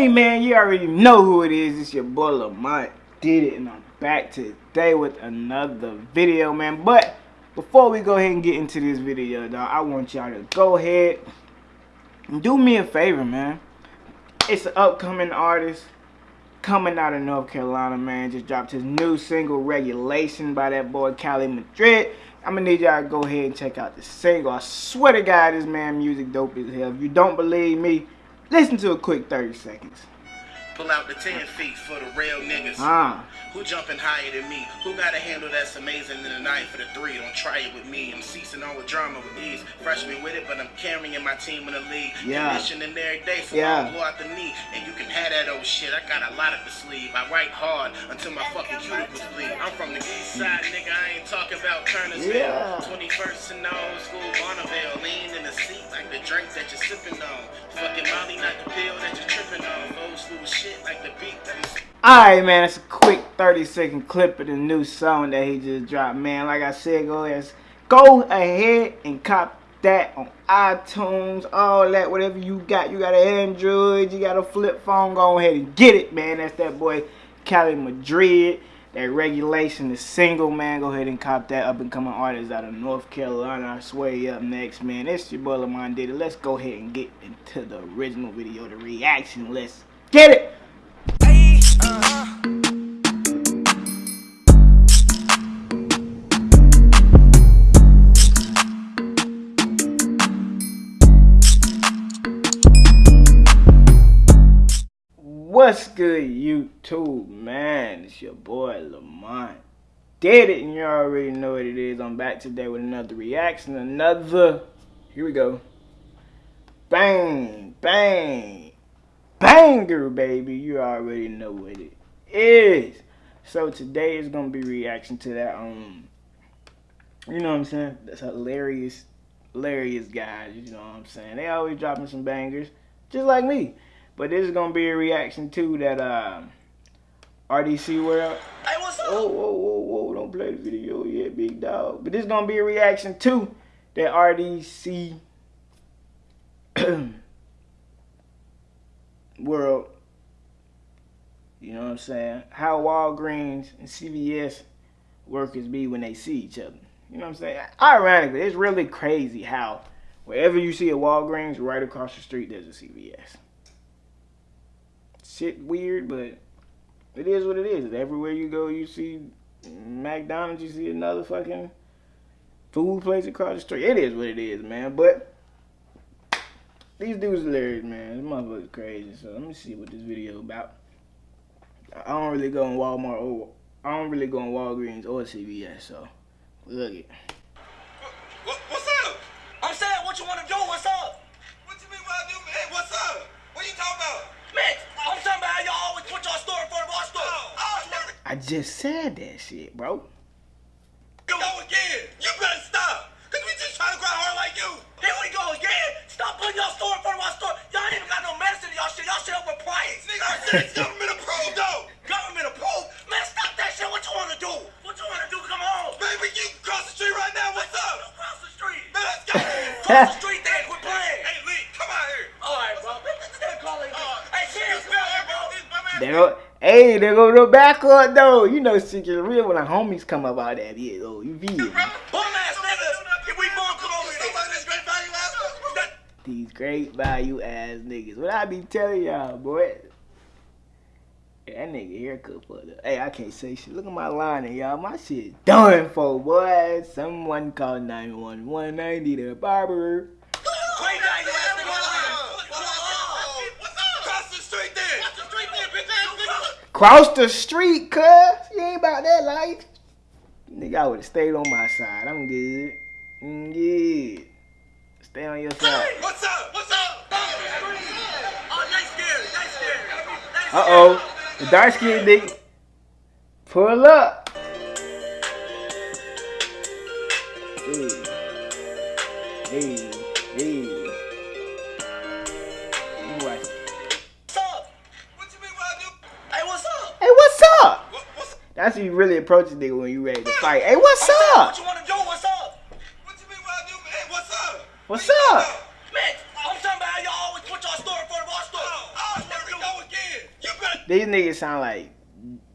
Hey man, you already know who it is. It's your boy Lamont did it, and I'm back today with another video, man. But before we go ahead and get into this video, dog, I want y'all to go ahead and do me a favor, man. It's an upcoming artist coming out of North Carolina, man. Just dropped his new single, Regulation, by that boy Cali Madrid. I'm gonna need y'all to go ahead and check out the single. I swear to God, this man music dope as hell. If you don't believe me, listen to a quick 30 seconds. Pull out the 10 feet for the real niggas. Ah. Who jumping higher than me? Who got a handle that's amazing in the night for the three? Don't try it with me. I'm ceasing all the drama with ease. Freshman with it, but I'm carrying in my team in the league. Yeah. Conditioning every day, so Yeah. I'll blow out the knee. And you can have that old shit. I got a lot up the sleeve. I write hard until my fucking cuticles bleed. I'm from the east side, nigga. I ain't talking about Kernersville. Yeah. 21st and old school Bonneville. Lean in the seat like the drink that you're sipping on. Alright, man, it's a quick 30 second clip of the new song that he just dropped, man. Like I said, go ahead, go ahead and cop that on iTunes, all that, whatever you got. You got an Android, you got a flip phone, go ahead and get it, man. That's that boy Cali Madrid. That regulation is single, man. Go ahead and cop that up and coming artist out of North Carolina. I swear you up next, man. It's your boy Lamont did it. Let's go ahead and get into the original video, the reaction. Let's get it. Uh. What's good, YouTube, man? It's your boy Lamont. Did it, and you already know what it is. I'm back today with another reaction, another. Here we go. Bang, bang, banger, baby. You already know what it is. So today is gonna be reaction to that. Um, you know what I'm saying? That's hilarious, hilarious guys. You know what I'm saying? They always dropping some bangers, just like me. But this is gonna be a reaction to that uh, RDC World. Hey, what's up? Whoa, whoa, whoa, whoa! Don't play the video yet, big dog. But this is gonna be a reaction to that RDC World. You know what I'm saying? How Walgreens and CVS workers be when they see each other. You know what I'm saying? Ironically, it's really crazy how wherever you see a Walgreens, right across the street there's a CVS shit weird, but it is what it is. Everywhere you go, you see McDonald's, you see another fucking food place across the street. It is what it is, man. But these dudes hilarious, man. This motherfucker's crazy. So let me see what this video about. I don't really go in Walmart or I don't really go in Walgreens or CVS, so look it. What, what's up? I'm saying what you want to do. What's up? What you mean what I do? Hey, what's up? What you talking about? Man, I'm talking about how y'all always put your store in front of our store. Oh, Oh, oh, I just said that shit, bro. Go again. You better stop. Cause we just trying to grind hard like you. Here we go again. Stop putting your store in front of our store. Y'all ain't even got no medicine in y'all shit. Y'all shit overpriced. Nigga, I said it's government approved though. Government approved. Man, stop that shit. What you want to do? What you want to do? Come on. Baby, you cross the street right now. What's Go up? Cross the street. Man, let's go. Cross the street then. Quit playing. hey, Lee, come out here. All right, bro. This is calling. Uh, Hey, serious, bro. this my man. They go, hey, they go the backward though. You know, shit is real when the homies come up out that yeah, though. You feel me? Bum ass niggas. If we bomb, come over here. Somebody great value ass. These great value ass niggas. What I be telling y'all, boy? That nigga haircut for the. Hey, I can't say shit. Look at my line, and y'all. My shit done for, boy. Someone call 911. I need a barber. Great value ass niggas. What's up? Cross the street then. Cross the street then, bitch. Cross the street, cuz. You ain't about that life. Nigga, I would've stayed on my side. I'm good. I'm good. Stay on your side. What's up? What's up? Uh oh, they scared. They scared. They. The dark skinned nigga. Pull up. Hey. Hey. Hey. What? What's up? What you mean what I do? Hey, what's up? Hey, what's up? What, what's That's how you really approach a nigga when you ready to fight. Hey, what's I'm up? What you want to do? What's up? What you mean what I do? Hey, what's up? What's What up? These niggas sound like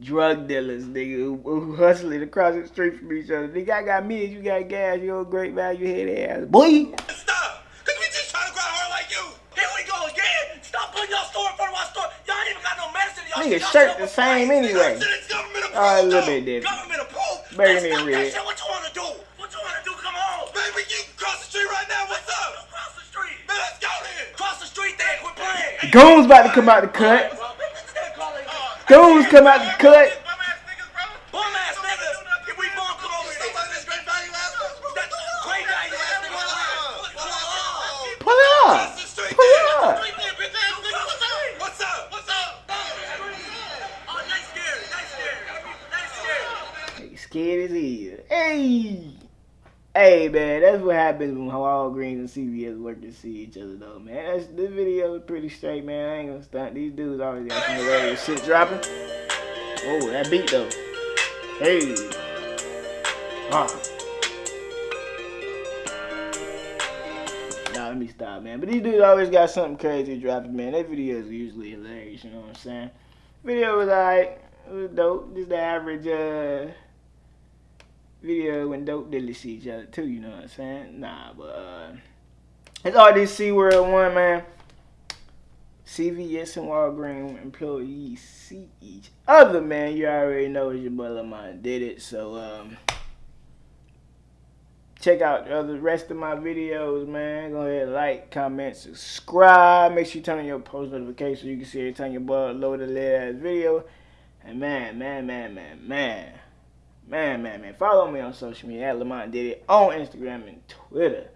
drug dealers, nigga, who, who hustling across the street from each other. Nigga, I got me, you got gas, you old great value head ass. Boy! Stop! Cause we just trying to grind hard like you! Here we go again. Stop putting your store in front of our store. Y'all ain't even got no medicine. Y'all Nigga, shirt shit the same price. anyway. Shit, it's government approved, Alright, a little bit different. Government approved. Burgundy Let's and fuck red. that shit. What you wanna do? What you wanna do? Come on. Baby, you can cross the street right now. What's up? Cross the street. Man, let's go then. Cross the street then. Quit playing. Goons about to come out the cut. Goons come out the cut. Up. Up. Scared. As hell. Hey. Hey man, that's what happens when Walgreens and CVS work to see each other though, man. That's, this video was pretty straight, man. I ain't gonna stunt. These dudes always got some hilarious shit dropping. Oh, that beat though. Hey. Ah. Nah, let me stop, man. But these dudes always got something crazy dropping, man. Their videos are usually hilarious, you know what I'm saying? Video was alright. It was dope. Just the average uh video when dope dealers see each other too, you know what I'm saying? Nah, but uh it's this RDC World one, man. CVS and Walgreens employees see each other, man. You already know it's your boy Lamont did it. So um check out the other rest of my videos, man. Go ahead, like, comment, subscribe. Make sure you turn on your post notifications so you can see every time your boy load a ass video. And man, man, man, man, man. Man, man, man. Follow me on social media at Lamont Did It on Instagram and Twitter.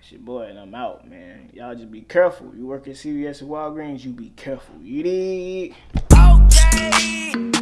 It's your boy and I'm out, man. Y'all just be careful. You work at CVS and Walgreens, you be careful. You dig? Okay.